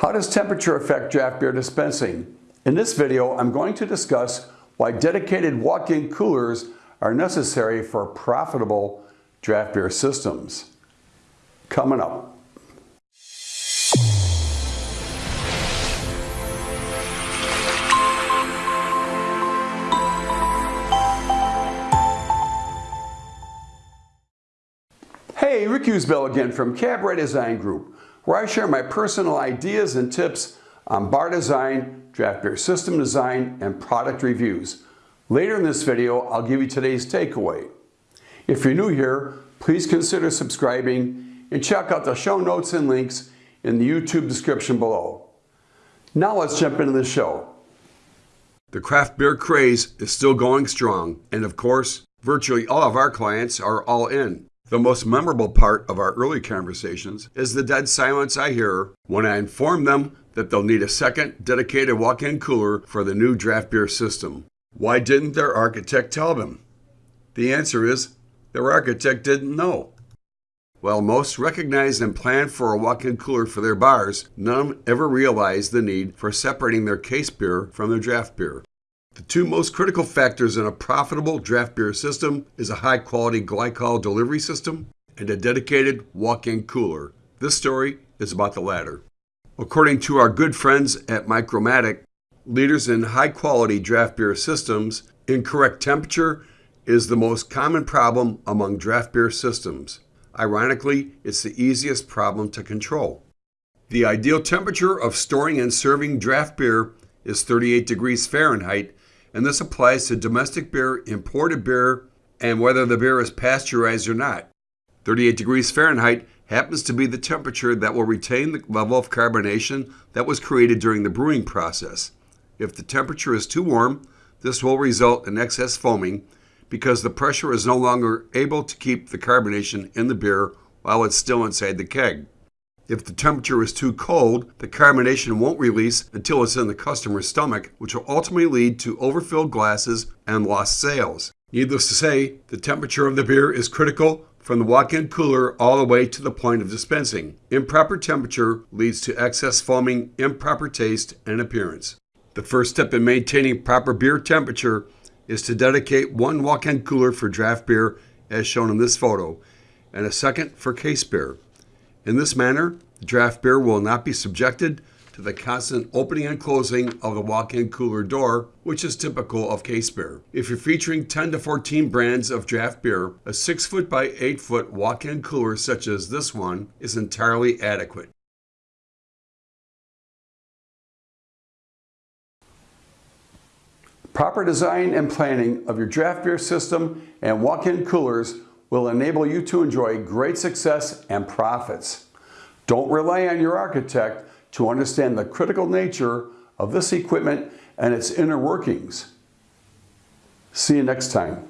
How does temperature affect draft beer dispensing? In this video, I'm going to discuss why dedicated walk-in coolers are necessary for profitable draft beer systems. Coming up. Hey, Rick Usbell again from Cabaret Design Group, where I share my personal ideas and tips on bar design, draft beer system design, and product reviews. Later in this video, I'll give you today's takeaway. If you're new here, please consider subscribing and check out the show notes and links in the YouTube description below. Now let's jump into the show. The craft beer craze is still going strong, and of course, virtually all of our clients are all in. The most memorable part of our early conversations is the dead silence I hear when I inform them that they'll need a second dedicated walk-in cooler for the new draft beer system. Why didn't their architect tell them? The answer is their architect didn't know. While most recognized and planned for a walk-in cooler for their bars, none ever realized the need for separating their case beer from their draft beer. The two most critical factors in a profitable draft beer system is a high-quality glycol delivery system and a dedicated walk-in cooler. This story is about the latter. According to our good friends at Micromatic, leaders in high-quality draft beer systems, incorrect temperature is the most common problem among draft beer systems. Ironically, it's the easiest problem to control. The ideal temperature of storing and serving draft beer is 38 degrees Fahrenheit, and this applies to domestic beer, imported beer, and whether the beer is pasteurized or not. 38 degrees Fahrenheit happens to be the temperature that will retain the level of carbonation that was created during the brewing process. If the temperature is too warm, this will result in excess foaming because the pressure is no longer able to keep the carbonation in the beer while it's still inside the keg. If the temperature is too cold, the carbonation won't release until it's in the customer's stomach, which will ultimately lead to overfilled glasses and lost sales. Needless to say, the temperature of the beer is critical from the walk-in cooler all the way to the point of dispensing. Improper temperature leads to excess foaming, improper taste, and appearance. The first step in maintaining proper beer temperature is to dedicate one walk-in cooler for draft beer as shown in this photo, and a second for case beer. In this manner, the draft beer will not be subjected to the constant opening and closing of the walk-in cooler door, which is typical of case beer. If you're featuring 10 to 14 brands of draft beer, a 6 foot by 8 foot walk-in cooler such as this one is entirely adequate. Proper design and planning of your draft beer system and walk-in coolers will enable you to enjoy great success and profits. Don't rely on your architect to understand the critical nature of this equipment and its inner workings. See you next time.